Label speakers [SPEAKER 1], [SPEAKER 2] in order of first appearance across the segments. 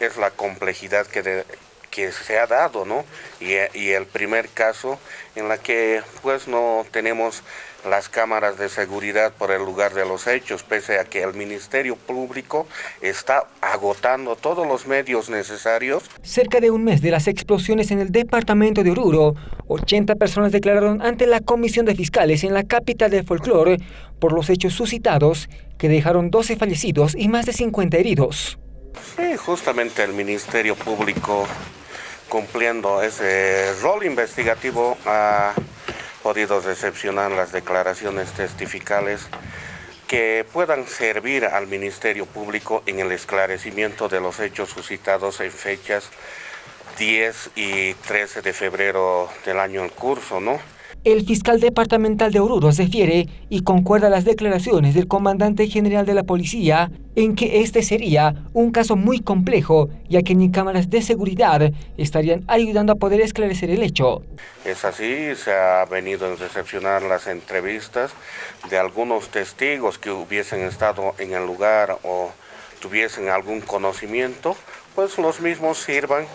[SPEAKER 1] Es la complejidad que, que se ha dado, ¿no? Y, y, el primer caso en la que pues no tenemos las cámaras de seguridad por el lugar de los hechos, pese a que el Ministerio Público está agotando todos los medios necesarios.
[SPEAKER 2] Cerca de un mes de las explosiones en el departamento de Oruro, 80 personas declararon ante la Comisión de Fiscales en la capital del folclore por los hechos suscitados que dejaron 12 fallecidos y más de 50 heridos.
[SPEAKER 1] Sí, justamente el Ministerio Público cumpliendo ese rol investigativo ha podido recepcionar las declaraciones testificales que puedan servir al Ministerio Público en el esclarecimiento de los hechos suscitados en fechas 10 y 13 de febrero del año en curso, ¿no?
[SPEAKER 2] El fiscal departamental de Oruro refiere y concuerda las declaraciones del comandante general de la policía en que este sería un caso muy complejo, ya que ni cámaras de seguridad estarían ayudando a poder esclarecer el hecho.
[SPEAKER 1] Es así, se ha venido a recepcionar las entrevistas de algunos testigos que hubiesen estado en el lugar o tuviesen algún conocimiento, pues los mismos sirvan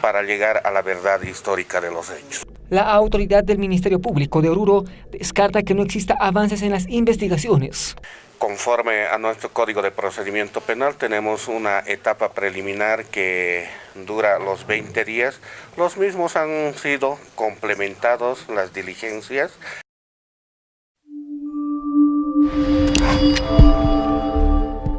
[SPEAKER 1] para llegar a la verdad histórica de los hechos.
[SPEAKER 2] La autoridad del Ministerio Público de Oruro descarta que no exista avances en las investigaciones.
[SPEAKER 1] Conforme a nuestro Código de Procedimiento Penal tenemos una etapa preliminar que dura los 20 días. Los mismos han sido complementados las diligencias